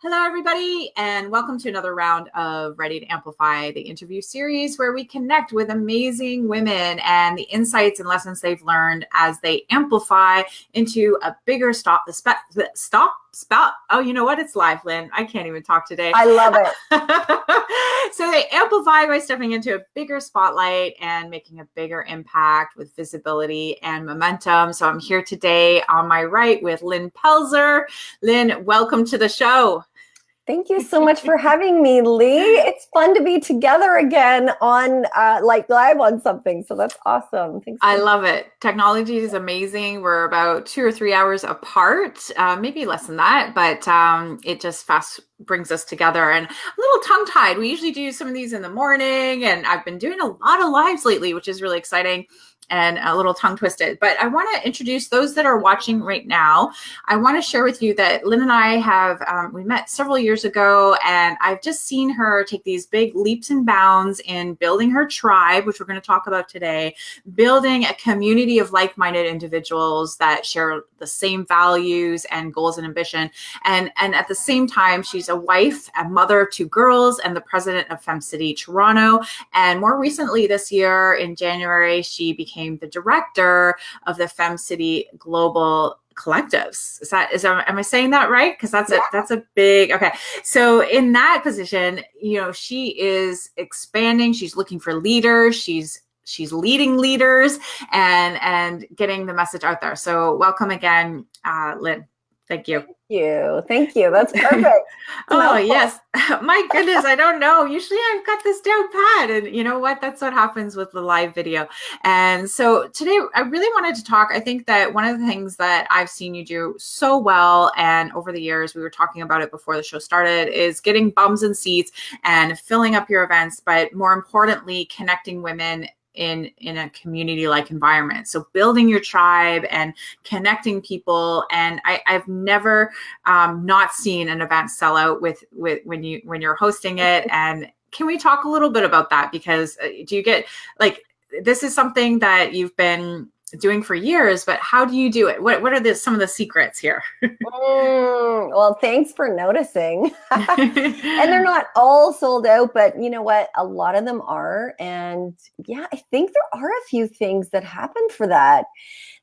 Hello, everybody, and welcome to another round of Ready to Amplify the interview series where we connect with amazing women and the insights and lessons they've learned as they amplify into a bigger stop the stop spout. Oh, you know what? It's live, Lynn. I can't even talk today. I love it. so they amplify by stepping into a bigger spotlight and making a bigger impact with visibility and momentum. So I'm here today on my right with Lynn Pelzer. Lynn, welcome to the show. Thank you so much for having me, Lee. It's fun to be together again on uh, like live on something. So that's awesome. Thanks. I love it. Technology is amazing. We're about two or three hours apart, uh, maybe less than that, but um, it just fast brings us together and a little tongue tied. We usually do some of these in the morning, and I've been doing a lot of lives lately, which is really exciting and a little tongue twisted. But I want to introduce those that are watching right now. I want to share with you that Lynn and I have, um, we met several years ago, and I've just seen her take these big leaps and bounds in building her tribe, which we're going to talk about today, building a community of like minded individuals that share the same values and goals and ambition. And, and at the same time, she's a wife, a mother of two girls, and the president of FemCity Toronto. And more recently this year in January, she became became the director of the Fem City Global collectives. Is that is that, am I saying that right? Because that's yeah. a that's a big okay. So in that position, you know, she is expanding. She's looking for leaders. She's she's leading leaders and and getting the message out there. So welcome again, uh, Lynn. Thank you. Thank you. Thank you. That's perfect. oh, yes. My goodness. I don't know. Usually I've got this down pat. And you know what? That's what happens with the live video. And so today I really wanted to talk. I think that one of the things that I've seen you do so well, and over the years, we were talking about it before the show started, is getting bums and seats and filling up your events, but more importantly, connecting women in in a community like environment. So building your tribe and connecting people. And I, i've never um, not seen an event sell out with with when you when you're hosting it. And can we talk a little bit about that? Because uh, do you get like this is something that you've been doing for years, but how do you do it? What, what are the, some of the secrets here? mm, well, thanks for noticing. and they're not all sold out, but you know what? A lot of them are. And yeah, I think there are a few things that happened for that.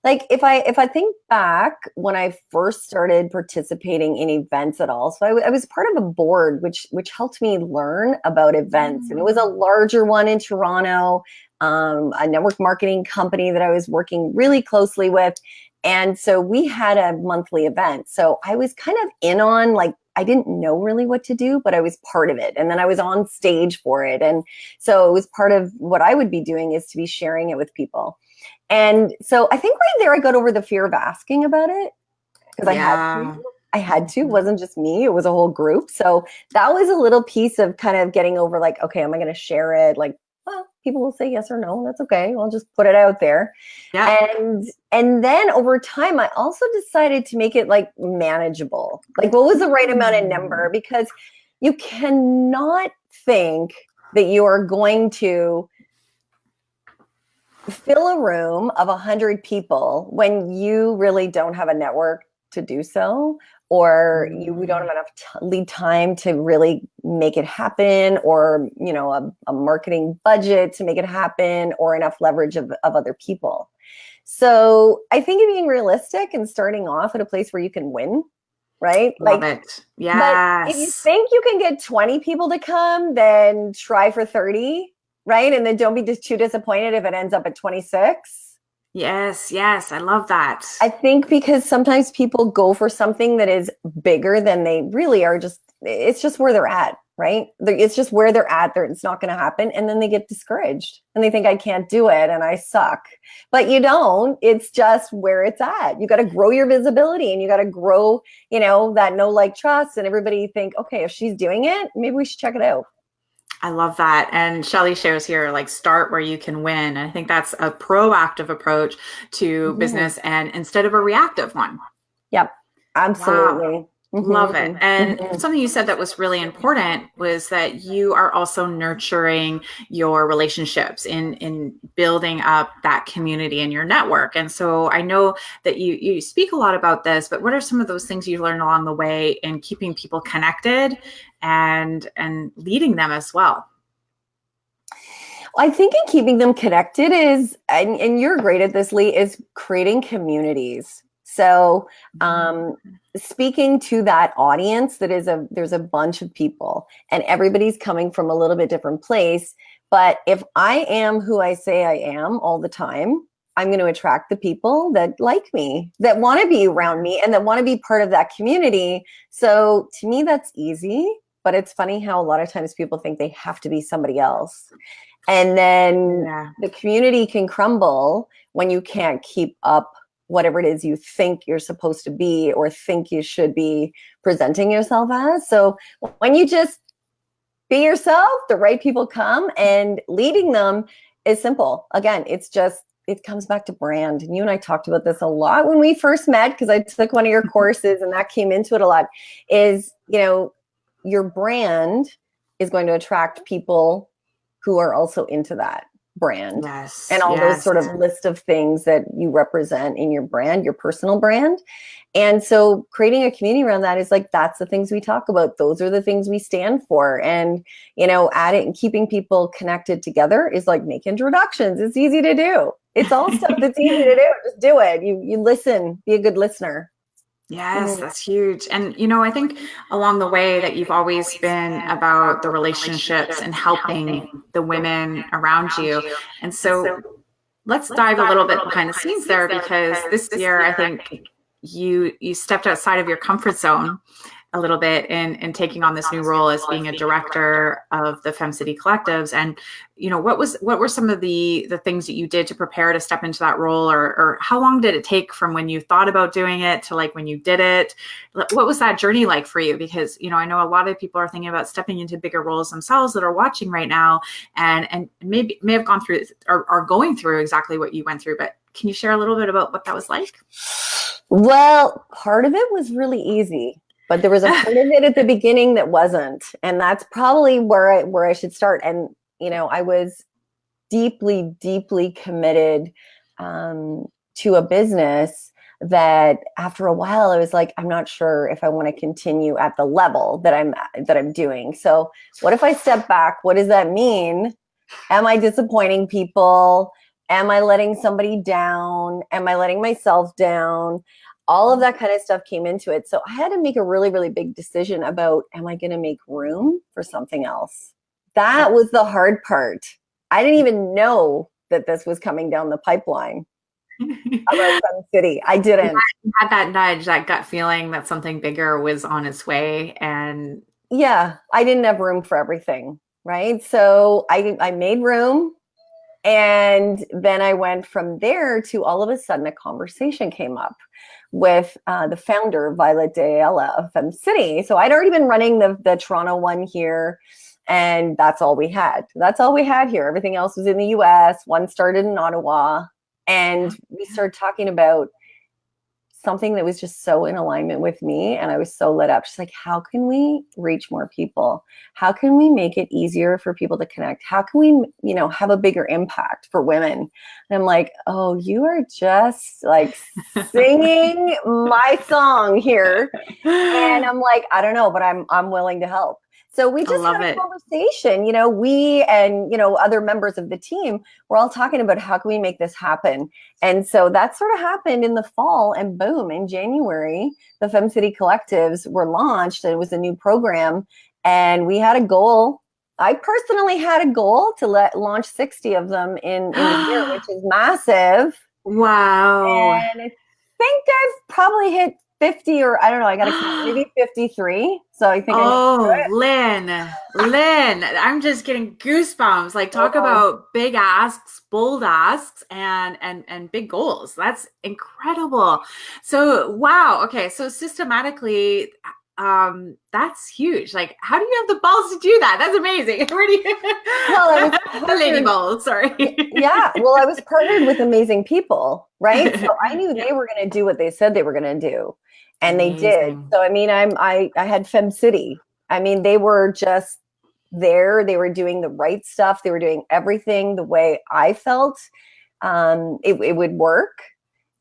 Like if I if I think back when I first started participating in events at all, so I, I was part of a board which which helped me learn about events, mm. and it was a mm. larger one in Toronto um, a network marketing company that I was working really closely with. And so we had a monthly event. So I was kind of in on like, I didn't know really what to do, but I was part of it. And then I was on stage for it. And so it was part of what I would be doing is to be sharing it with people. And so I think right there I got over the fear of asking about it because yeah. I had to. I had to. It wasn't just me, it was a whole group. So that was a little piece of kind of getting over like, okay, am I going to share it? Like, people will say yes or no. That's okay. I'll just put it out there. Yeah. And and then over time, I also decided to make it like manageable. Like, what was the right amount of number? Mm. Because you cannot think that you are going to fill a room of a hundred people when you really don't have a network to do so or you we don't mm. have enough t- lead time to really make it happen or you know a, a, marketing budget to make it happen or enough leverage of, of other people. So i think of being realistic and starting off at a place where you can win right? Love like it. yes if you think you can get 20 people to come then try for 30 right? And then don't be just too disappointed if it ends up at 26 Yes, yes, I love that. I think because sometimes people go for something that is bigger than they really are just it's just where they're at, right? It's just where they're at. They're, it's not going to happen. And then they get discouraged and they think I can't do it and I suck. But you don't. It's just where it's at. You got to grow your visibility and you got to grow, you know, that no like trust. And everybody think, okay, if she's doing it, maybe we should check it out. I love that. And Shelly shares here, like start where you can win. I think that's a proactive approach to mm-hmm. business and instead of a reactive one. Yep. Absolutely. Wow. Mm-hmm. Love it. And mm-hmm. something you said that was really important was that you are also nurturing your relationships in in building up that community and your network. And so I know that you you speak a lot about this, but what are some of those things you've learned along the way in keeping people connected and and leading them as well? I think in keeping them connected is, and, and you're great at this, Lee, is creating communities. So, um, mm-hmm. speaking to that audience, that is a there's a bunch of people, and everybody's coming from a little bit different place. But if I am who I say I am all the time, I'm going to attract the people that like me, that want to be around me, and that want to be part of that community. So to me, that's easy. But it's funny how a lot of times people think they have to be somebody else. And then yeah. the community can crumble when you can't keep up whatever it is you think you're supposed to be or think you should be presenting yourself as. So when you just be yourself, the right people come and leading them is simple. Again, it's just it comes back to brand. And you and I talked about this a lot when we first met because I took one of your courses and that came into it a lot. Is, you know, your brand is going to attract people who are also into that brand yes, and all yes. those sort of list of things that you represent in your brand, your personal brand. And so creating a community around that is like that's the things we talk about. Those are the things we stand for. And you know, adding and keeping people connected together is like make introductions. It's easy to do. It's all stuff that's easy to do. Just do it. You you listen, be a good listener. Yes, that's huge. And, you know, I think along the way that you've always been about the relationships and helping the women around you. And so let's dive a little bit behind the scenes there because this year I think you you stepped outside of your comfort zone a little bit in in taking on this new role as being a director of the Fem City Collectives. And you know, what was what were some of the the things that you did to prepare to step into that role, or or how long did it take from when you thought about doing it to like when you did it? What was that journey like for you? Because you know, I know a lot of people are thinking about stepping into bigger roles themselves that are watching right now, and and maybe may have gone through or are going through exactly what you went through. But can you share a little bit about what that was like? Well, part of it was really easy but there was a part of it at the beginning that wasn't and that's probably where i where i should start and you know i was deeply deeply committed um, to a business that after a while i was like i'm not sure if i want to continue at the level that i'm that i'm doing. So what if i step back? What does that mean? Am i disappointing people? Am i letting somebody down? Am i letting myself down all of that kind of stuff came into it. So I had to make a really, really big decision about am I going to make room for something else? That was the hard part. I didn't even know that this was coming down the pipeline about Fem City. I didn't. You had that nudge, that gut feeling that something bigger was on its way. And yeah, I didn't have room for everything. Right. So I, I made room. And then I went from there to all of a sudden a conversation came up with uh, the founder, Violette de Ayala of Fem City. So I'd already been running the, the Toronto one here, and that's all we had. That's all we had here. Everything else was in the US. One started in Ottawa. And we started talking about something that was just so in alignment with me and I was so lit up. She's like, how can we reach more people? How can we make it easier for people to connect? How can we, you know, have a bigger impact for women? And I'm like, oh, you are just like singing my song here. And I'm like, I don't know, but I'm I'm willing to help. So we just had a it. conversation, you know, we and, you know, other members of the team were all talking about how can we make this happen. And so that sort of happened in the fall and boom, in January, the Fem City Collectives were launched. It was a new program and we had a goal. I personally had a goal to let launch 60 of them in, in a year, which is massive. Wow. And I think I've probably hit 50 or I don't know, I got to maybe 53. So I think Oh, I Lynn. Lynn, I'm just getting goosebumps. Like talk oh. about big asks, bold asks and and and big goals. That's incredible. So, wow. Okay, so systematically um, that's huge. Like, how do you have the balls to do that? That's amazing. Where do you? Well, I was the lady balls. Sorry. yeah. Well, I was partnered with amazing people, right? So I knew they were going to do what they said they were going to do, and amazing. they did. So I mean, I'm I I had Fem City. I mean, they were just there. They were doing the right stuff. They were doing everything the way I felt um, it, it would work.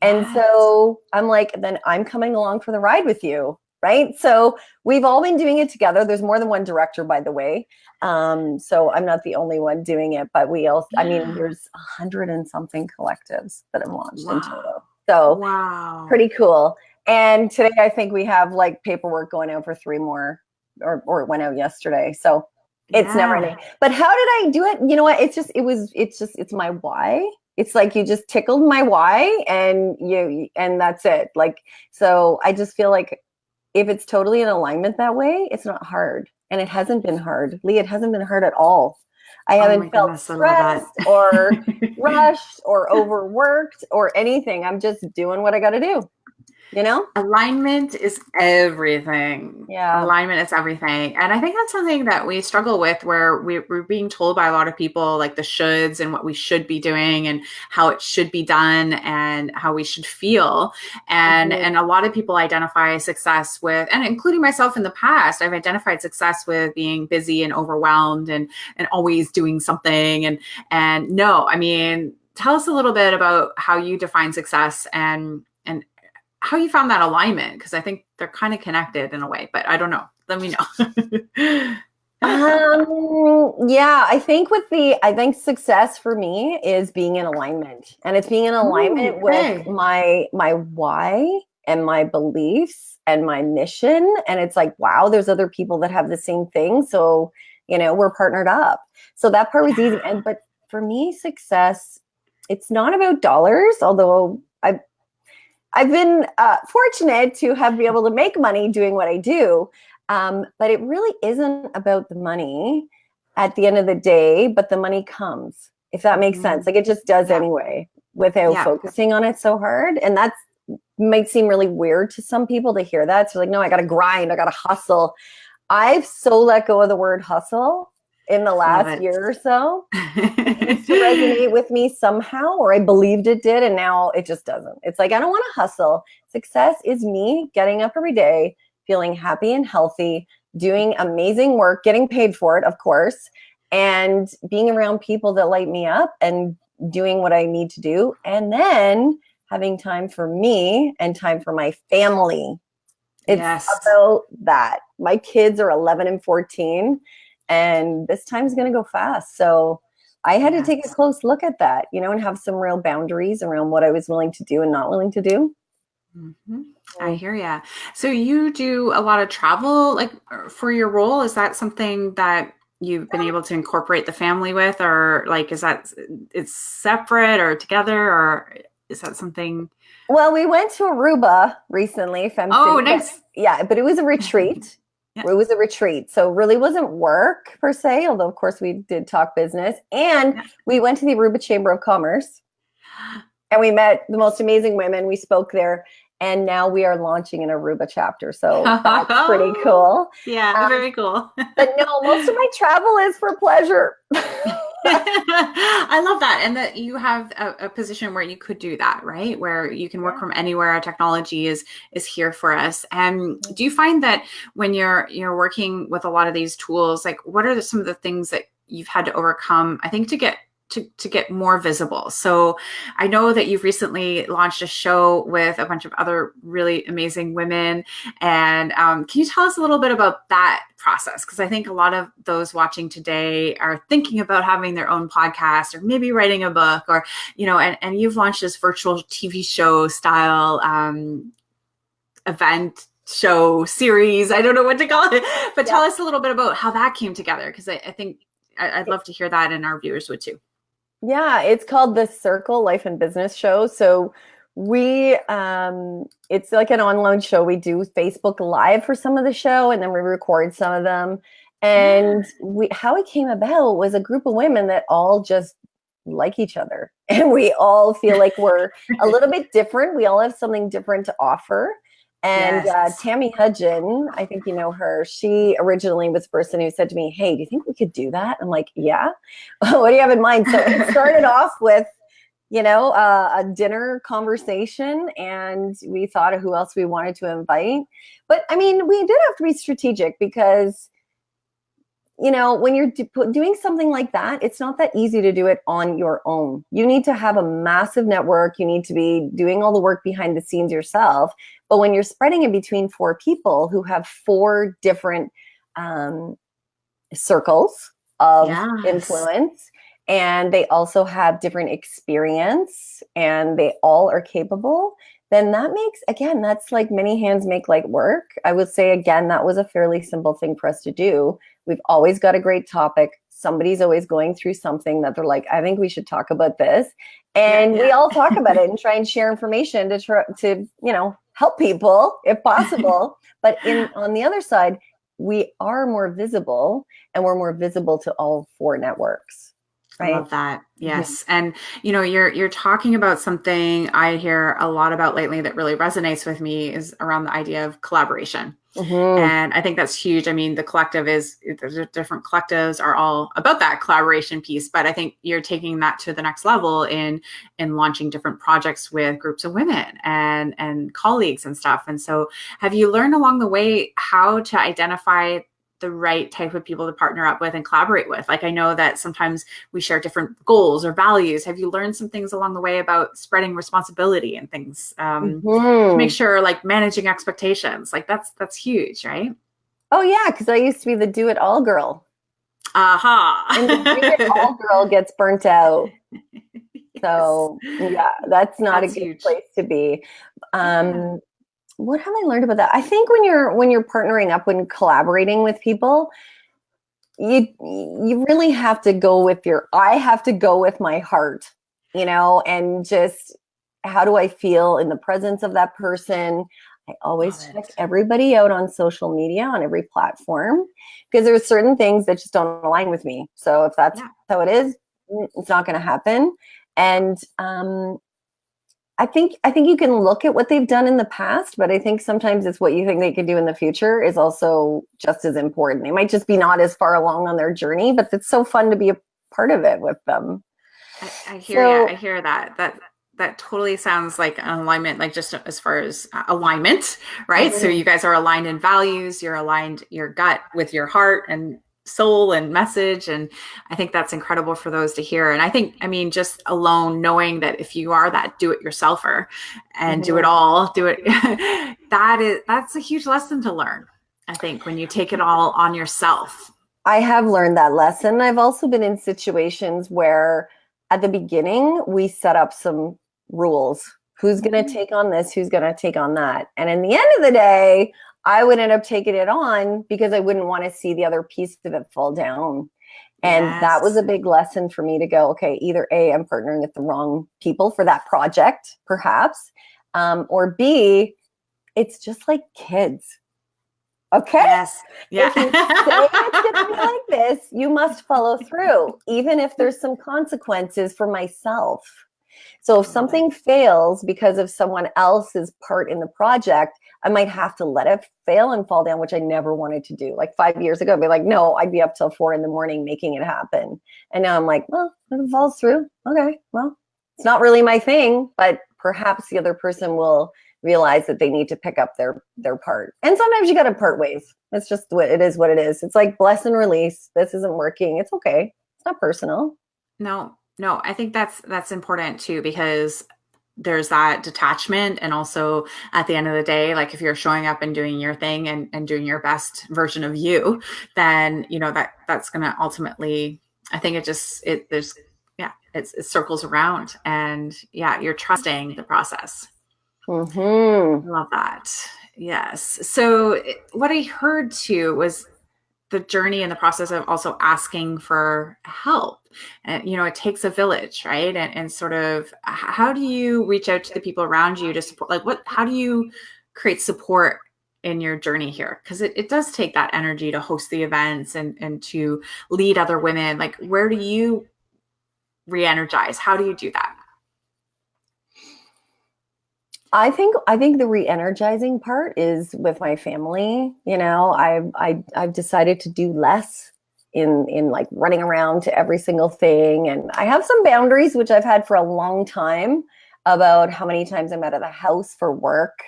And so I'm like, then I'm coming along for the ride with you right? So we've all been doing it together. There's more than one director, by the way. Um, so I'm not the only one doing it, but we all, yeah. I mean, there's a hundred and something collectives that have launched wow. in total. So wow. pretty cool. And today I think we have like paperwork going out for three more or, or it went out yesterday. So it's yeah. never ending. But how did I do it? You know what? It's just, it was, it's just, it's my why it's like you just tickled my why and you and that's it like so i just feel like if it's totally in alignment that way, it's not hard. And it hasn't been hard. Lee, it hasn't been hard at all. I oh haven't felt goodness, stressed or rushed or overworked or anything. I'm just doing what I got to do you know? Alignment is everything. Yeah. Alignment is everything. And i think that's something that we struggle with where we, are being told by a lot of people like the shoulds and what we should be doing and how it should be done and how we should feel. And mm-hmm. and a lot of people identify success with and including myself in the past i've identified success with being busy and overwhelmed and and always doing something. And and no i mean tell us a little bit about how you define success and and how you found that alignment because I think they're kind of connected in a way, but I don't know. Let me know. um, yeah, I think with the, I think success for me is being in alignment, and it's being in alignment Ooh, okay. with my my why and my beliefs and my mission. And it's like, wow, there's other people that have the same thing, so you know we're partnered up. So that part was easy. And but for me, success, it's not about dollars, although I've been uh, fortunate to have been able to make money doing what I do. Um, but it really isn't about the money at the end of the day, but the money comes, if that makes mm-hmm. sense. Like it just does yeah. anyway without yeah. focusing on it so hard. And that's might seem really weird to some people to hear that. So like, no, I gotta grind, I gotta hustle. I've so let go of the word hustle in the last year or so to resonate with me somehow, or I believed it did, and now it just doesn't. It's like I don't want to hustle. Success is me getting up every day, feeling happy and healthy, doing amazing work, getting paid for it, of course, and being around people that light me up and doing what I need to do, and then having time for me and time for my family. It's yes. about that. My kids are 11 and 14 and this time's going to go fast. So I had to take a close look at that, you know, and have some real boundaries around what I was willing to do and not willing to do. Mm-hmm. I hear ya. So you do a lot of travel, like for your role. Is that something that you've been able to incorporate the family with, or like is that it's separate or together, or is that something? Well, we went to Aruba recently. Oh, nice. Yeah, but it was a retreat. It was a retreat. So really wasn't work per se, although of course we did talk business. And we went to the Aruba Chamber of Commerce and we met the most amazing women. We spoke there. And now we are launching an Aruba chapter. So that's pretty cool. Yeah, um, very cool. but no, most of my travel is for pleasure. I love that. And that you have a, a, position where you could do that, right? Where you can work yeah. from anywhere. Our Technology is is here for us. And do you find that when you're you're working with a lot of these tools, like what are the, some of the things that you've had to overcome, I think, to get to, to get more visible. So I know that you've recently launched a show with a bunch of other really amazing women. And um, can you tell us a little bit about that process? Because I think a lot of those watching today are thinking about having their own podcast or maybe writing a book or, you know, and, and you've launched this virtual TV show style um, event show series. I don't know what to call it, but yeah. tell us a little bit about how that came together. Because I, I think I'd love to hear that and our viewers would too. Yeah, it's called the Circle Life and Business Show. So we um it's like an online show. We do Facebook Live for some of the show and then we record some of them. And we how it came about was a group of women that all just like each other and we all feel like we're a little bit different. We all have something different to offer. And yes. uh, Tammy Hudgen, I think you know her. She originally was the person who said to me, "Hey, do you think we could do that?" I'm like, "Yeah." what do you have in mind? So it started off with, you know, uh, a dinner conversation, and we thought of who else we wanted to invite. But I mean, we did have to be strategic because you know, when you're doing something like that, it's not that easy to do it on your own. You need to have a massive network. You need to be doing all the work behind the scenes yourself. But when you're spreading it between four people who have four different um, circles of yes. influence, and they also have different experience and they all are capable, then that makes, again, that's like many hands make light work. I would say, again, that was a fairly simple thing for us to do We've always got a great topic. Somebody's always going through something that they're like, I think we should talk about this. And yeah, yeah. we all talk about it and try and share information to try to, you know, help people if possible. but in on the other side, we are more visible and we're more visible to all four networks. Right? I love that. Yes. Yeah. And you know, you're you're talking about something I hear a lot about lately that really resonates with me is around the idea of collaboration. Mm-hmm. And I think that's huge. I mean, the collective is there's different collectives are all about that collaboration piece, but I think you're taking that to the next level in in launching different projects with groups of women and and colleagues and stuff. And so have you learned along the way how to identify the right type of people to partner up with and collaborate with. Like I know that sometimes we share different goals or values. Have you learned some things along the way about spreading responsibility and things um, mm-hmm. to make sure like managing expectations? Like that's that's huge, right? Oh yeah, because I used to be the do it all girl. Aha. Uh-huh. and the do it all girl gets burnt out. So yeah, that's not that's a good huge. place to be. Um, what have I learned about that? I think when you're when you're partnering up when collaborating with people, you you really have to go with your I have to go with my heart, you know, and just how do I feel in the presence of that person? I always Love check it. everybody out on social media on every platform because there's certain things that just don't align with me. So if that's yeah. how it is, mm, it's not going to happen. And um, I think I think you can look at what they've done in the past, but I think sometimes it's what you think they could do in the future is also just as important. They might just be not as far along on their journey, but it's so fun to be a part of it with them. I, I hear so, I hear that. That that totally sounds like an alignment, like just as far as uh, alignment, right? Mm-hmm. So you guys are aligned in values, you're aligned your gut with your heart and soul and message and i think that's incredible for those to hear. And i think i mean just alone knowing that if you are that do it yourselfer and mm-hmm. do it all do it that is that's a huge lesson to learn i think when you take it all on yourself. I have learned that lesson. I've also been in situations where at the beginning we set up some rules. Who's going to mm-hmm. take on this? Who's going to take on that? And in the end of the day I would end up taking it on because I wouldn't want to see the other piece of it fall down. And yes. that was a big lesson for me to go, okay, either A, I'm partnering with the wrong people for that project, perhaps, um, or B, it's just like kids. Okay. Yes. Yeah. If you say it's going to be like this, you must follow through, even if there's some consequences for myself. So if something fails because of someone else's part in the project, I might have to let it fail and fall down, which I never wanted to do. Like five years ago, I'd be like, no, I'd be up till four in the morning making it happen. And now I'm like, well, it falls through. Okay, well, it's not really my thing, but perhaps the other person will realize that they need to pick up their their part. And sometimes you got to part ways. It's just what it is. What it is. It's like bless and release. This isn't working. It's okay. It's not personal. No, no. I think that's that's important too because there's that detachment. And also at the end of the day like if you're showing up and doing your thing and, and doing your best version of you then you know that that's going to ultimately i think it just it there's yeah it's, it circles around and yeah you're trusting the process. Mm-hmm. love that. Yes. So what i heard too was the journey and the process of also asking for help and you know it takes a village right? And, and sort of how do you reach out to the people around you to support like what how do you create support in your journey here? Because it, it does take that energy to host the events and and to lead other women. Like where do you re-energize? How do you do that? I think I think the re-energizing part is with my family. You know, I've I, I've decided to do less in in like running around to every single thing, and I have some boundaries which I've had for a long time about how many times I'm out of the house for work.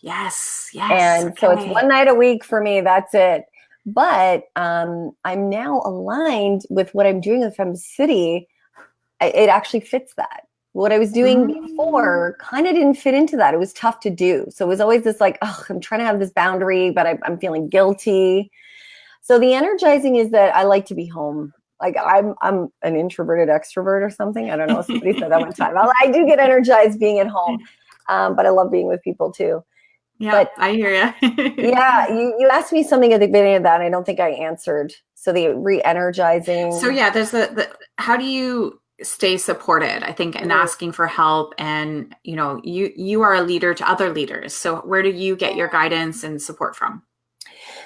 Yes, yes. And okay. so it's one night a week for me. That's it. But um, I'm now aligned with what I'm doing with Fem City. It actually fits that. What I was doing mm. before kind of didn't fit into that. It was tough to do. So it was always this like, oh, I'm trying to have this boundary, but I, I'm feeling guilty. So the energizing is that I like to be home like I'm I'm an introverted extrovert or something. I don't know. Somebody said that one time. I do get energized being at home, um, but I love being with people too. Yeah, but, I hear you. yeah, you, you asked me something at the beginning of that. and I don't think I answered. So the re-energizing. So yeah, there's the, the how do you stay supported? I think and asking for help, and you know, you you are a leader to other leaders. So where do you get your guidance and support from?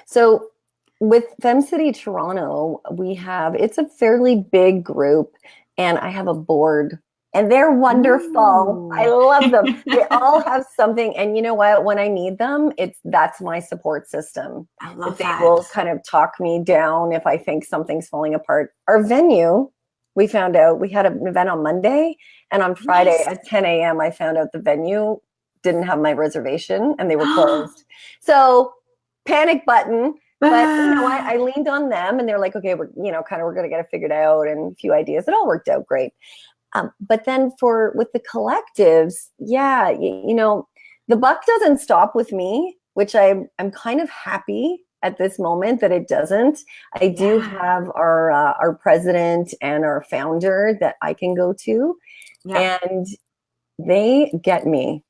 So with Fem City Toronto, we have it's a fairly big group, and I have a board and they're wonderful. Ooh. I love them. they all have something, and you know what? When I need them, it's that's my support system. I love they that. will kind of talk me down if I think something's falling apart. Our venue, we found out we had an event on Monday, and on Friday nice. at 10 a.m. I found out the venue didn't have my reservation and they were closed. so panic button. But you know, I, I leaned on them, and they're like, "Okay, we're you know, kind of we're gonna get it figured out," and a few ideas. It all worked out great. Um, but then for with the collectives, yeah, you, you, know, the buck doesn't stop with me, which I'm I'm kind of happy at this moment that it doesn't. I do have our uh, our president and our founder that I can go to, yeah. and they get me,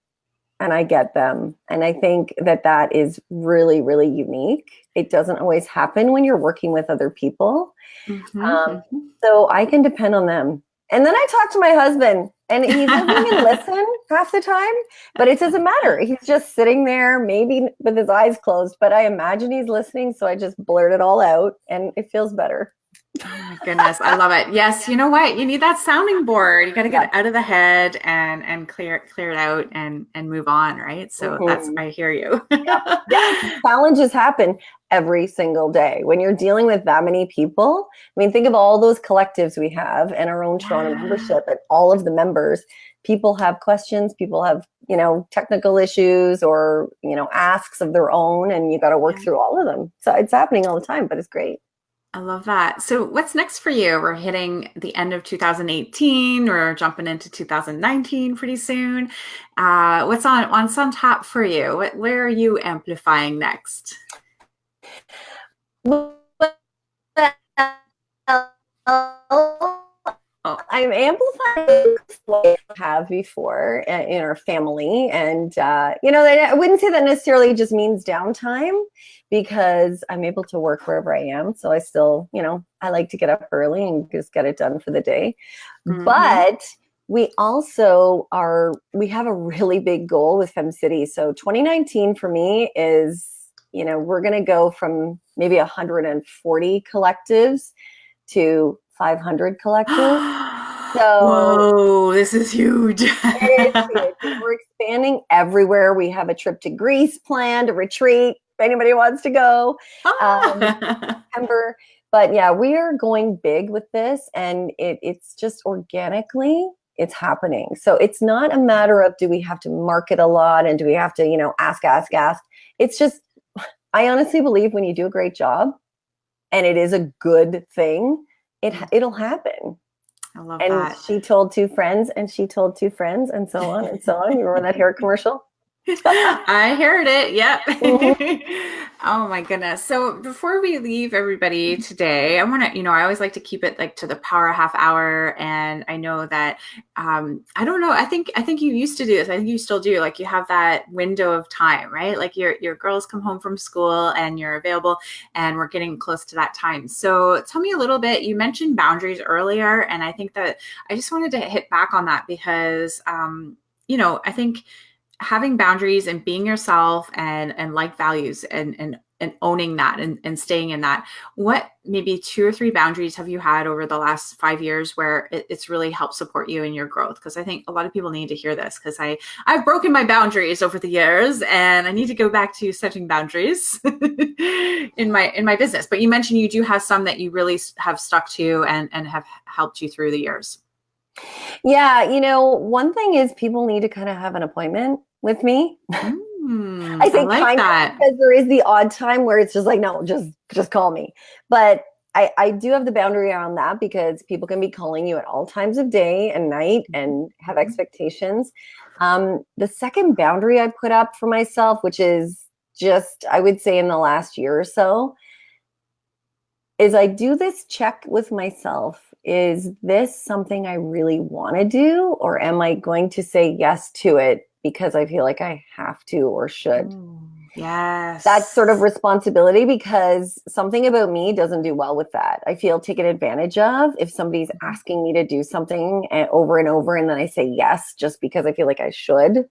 and I get them, and I think that that is really really unique. It doesn't always happen when you're working with other people, mm-hmm. Um, so I can depend on them and then I talk to my husband, and he doesn't even listen half the time, but it doesn't matter. He's just sitting there, maybe with his eyes closed, but I imagine he's listening. So I just blurt it all out, and it feels better. Oh my goodness, I love it. Yes, you know what? You need that sounding board. You got to get it out of the head and and clear clear it out and and move on, right? So mm-hmm. that's I hear you. yeah. yeah, challenges happen every single day when you're dealing with that many people. I mean, think of all those collectives we have and our own Toronto yeah. membership and all of the members. People have questions. People have you know technical issues or you know asks of their own, and you got to work yeah. through all of them. So it's happening all the time, but it's great. I love that. So, what's next for you? We're hitting the end of 2018. We're jumping into 2019 pretty soon. Uh, what's on what's on top for you? What, where are you amplifying next? Oh. I'm amplifying what I have before in our family. And, uh, you know, I wouldn't say that necessarily just means downtime because I'm able to work wherever I am. So I still, you know, I like to get up early and just get it done for the day. Mm-hmm. But we also are, we have a really big goal with FemCity. So 2019 for me is, you know, we're going to go from maybe 140 collectives to 500 collectives. So Whoa, this is huge. huge. We're expanding everywhere. We have a trip to Greece planned, a retreat. If anybody wants to go, um, September. But yeah, we are going big with this, and it, it's just organically it's happening. So it's not a matter of do we have to market a lot and do we have to you know ask, ask, ask. It's just I honestly believe when you do a great job, and it is a good thing, it it'll happen. I love and that. she told two friends, and she told two friends, and so on and so on. You remember that hair commercial? I heard it. Yep. Mm-hmm. oh my goodness. So before we leave everybody today, I want to, you know, I always like to keep it like to the power half hour. And I know that, um, I don't know. I think, I think you used to do this. I think you still do. Like you have that window of time, right? Like your, your girls come home from school and you're available and we're getting close to that time. So tell me a little bit, you mentioned boundaries earlier. And I think that I just wanted to hit back on that because, um, you know, I think, having boundaries and being yourself and and like values and and and owning that and, and staying in that what maybe two or three boundaries have you had over the last five years where it, it's really helped support you in your growth? Because i think a lot of people need to hear this because i i've broken my boundaries over the years and i need to go back to setting boundaries in my in my business. But you mentioned you do have some that you really have stuck to and and have helped you through the years. Yeah you know one thing is people need to kind of have an appointment with me mm. I think I like that. because there is the odd time where it's just like, no, just just call me. But I, I do have the boundary around that because people can be calling you at all times of day and night and have mm-hmm. expectations. Um, the second boundary I put up for myself, which is just, I would say in the last year or so, is I do this check with myself. Is this something I really want to do? Or am I going to say yes to it because I feel like I have to or should. Mm, yes. That's sort of responsibility because something about me doesn't do well with that. I feel taken advantage of if somebody's mm-hmm. asking me to do something eh, over and over and then I say yes just because I feel like I should.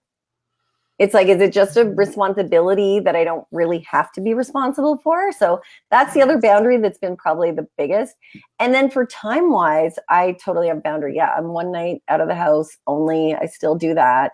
It's like, is it just a responsibility that I don't really have to be responsible for? So that's the other boundary that's been probably the biggest. And then for time wise, I totally have boundary. Yeah, I'm one night out of the house only. I still do that.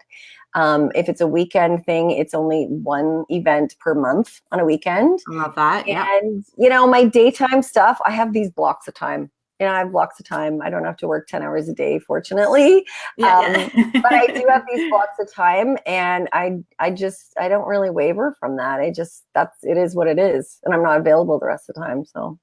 Um, if it's a weekend thing, it's only one event per month on a weekend. I love that. Yeah. And, you know, my daytime stuff, I have these blocks of time. You know, I have blocks of time. I don't have to work 10 hours a day, fortunately. Yeah. Um, but I do have these blocks of time and I I just I don't really waver from that. I just that's it is what it is. And I'm not available the rest of the time. So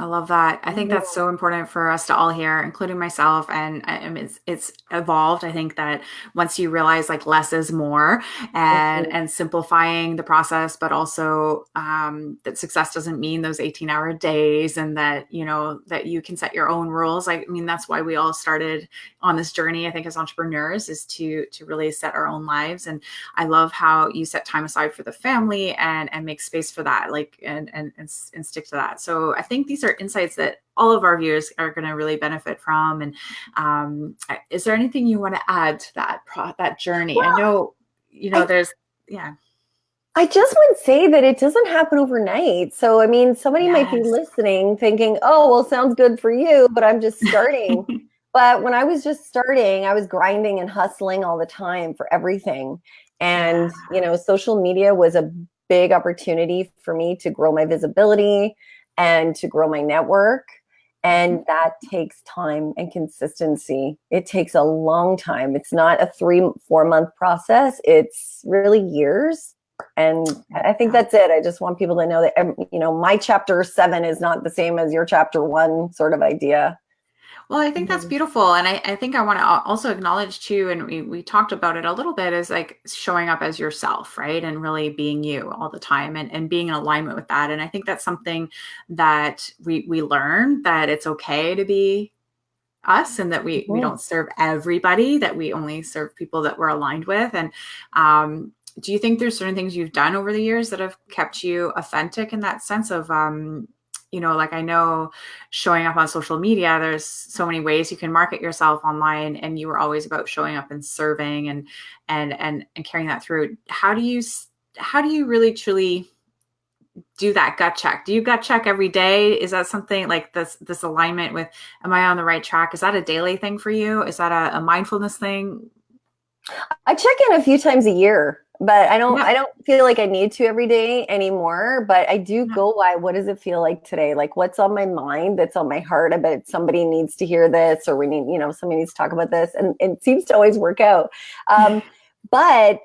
I love that. I think that's so important for us to all hear, including myself. And I mean, it's it's evolved. I think that once you realize like less is more, and mm-hmm. and simplifying the process, but also um, that success doesn't mean those eighteen hour days, and that you know that you can set your own rules. I mean, that's why we all started on this journey. I think as entrepreneurs is to to really set our own lives. And I love how you set time aside for the family and and make space for that, like and and and, and stick to that. So I think these are are insights that all of our viewers are going to really benefit from. And um, is there anything you want to add to that pro- that journey? Well, I know, you know, I, there's yeah. I just would say that it doesn't happen overnight. So I mean, somebody yes. might be listening, thinking, "Oh, well, sounds good for you," but I'm just starting. but when I was just starting, I was grinding and hustling all the time for everything. And, you know, social media was a big opportunity for me to grow my visibility, and to grow my network. And mm-hmm. that takes time and consistency. It takes a long time. It's not a three, four month process, it's really years. And I think that's it. I just want people to know that, um, you know, my chapter seven is not the same as your chapter one sort of idea. Well, I think that's mm-hmm. beautiful. And I, I think I want to also acknowledge too, and we, we talked about it a little bit, is like showing up as yourself, right? And really being you all the time and, and being in alignment with that. And I think that's something that we, we learn that it's okay to be us and that we, we don't serve everybody, that we only serve people that we're aligned with. And um, do you think there's certain things you've done over the years that have kept you authentic in that sense of um, you know, like I know showing up on social media, there's so many ways you can market yourself online and you were always about showing up and serving and and and and carrying that through. How do you how do you really truly do that gut check? Do you gut check every day? Is that something like this this alignment with am I on the right track? Is that a daily thing for you? Is that a, a mindfulness thing? I check in a few times a year but I don't yeah. I don't feel like I need to every day anymore. But I do yeah. go by what does it feel like today? Like what's on my mind that's on my heart? I bet somebody needs to hear this or we need, you know, somebody needs to talk about this. And, and it seems to always work out. Um, but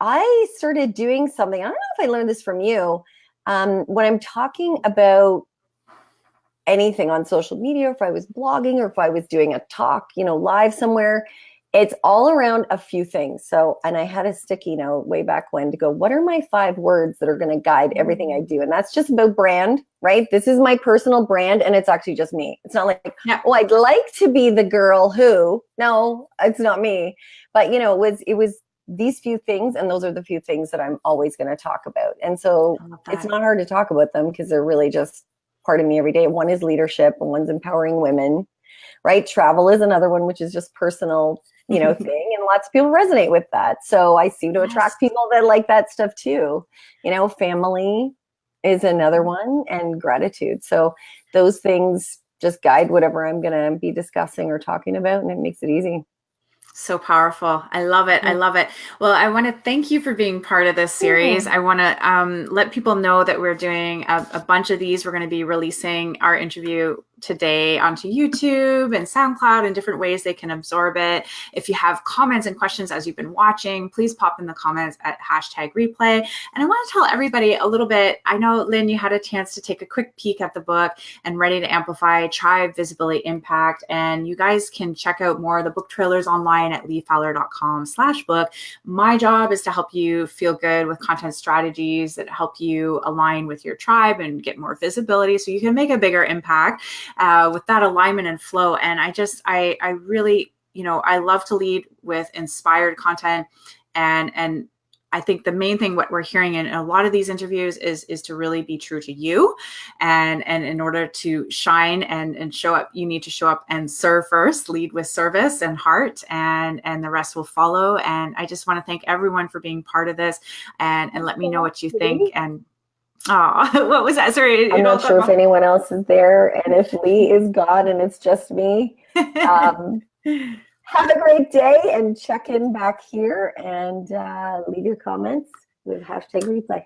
I started doing something. I don't know if I learned this from you. Um, when I'm talking about anything on social media, if I was blogging or if I was doing a talk, you know, live somewhere, it's all around a few things. So, and I had a sticky note way back when to go, what are my five words that are going to guide everything I do? And that's just about brand, right? This is my personal brand and it's actually just me. It's not like, yeah. oh, I'd like to be the girl who, no, it's not me. But, you know, it was, it was these few things and those are the few things that I'm always going to talk about. And so it's not hard to talk about them because they're really just part of me every day. One is leadership and one's empowering women right? Travel is another one, which is just personal you know, thing. And lots of people resonate with that. So I seem to attract people that like that stuff too. You know, family, is another mm-hmm. one, and gratitude. So those things just guide whatever I'm going to be discussing or talking about, and it makes it easy. So powerful. I love it. I love it. Well, I want to thank you for being part of this series. I want to um, let people know that we're doing a, a bunch of these. We're going to be releasing our interview today onto YouTube and SoundCloud and different ways they can absorb it. If you have comments and questions as you've been watching, please pop in the comments at hashtag replay. And I want to tell everybody a little bit. I know, Lynn, you had a chance to take a quick peek at the book and Ready to Amplify Tribe Visibility Impact. And you guys can check out more of the book trailers online at leefowler.com slash book. My job is to help you feel good with content strategies that help you align with your tribe and get more visibility so you can make a bigger impact uh, with that alignment and flow. And I just, I, I really, you know, I love to lead with inspired content and, and I think the main thing what we're hearing in a lot of these interviews is is to really be true to you, and and in order to shine and and show up, you need to show up and serve first, lead with service and heart, and and the rest will follow. And I just want to thank everyone for being part of this, and and let me know what you think. And Oh, what was that? Sorry. I'm not sure if anyone else is there and if Lee is God and it's just me. Um, have a great day and check in back here and uh, leave your comments with hashtag replay.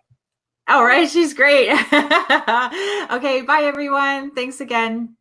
All right. She's great. okay. Bye, everyone. Thanks again.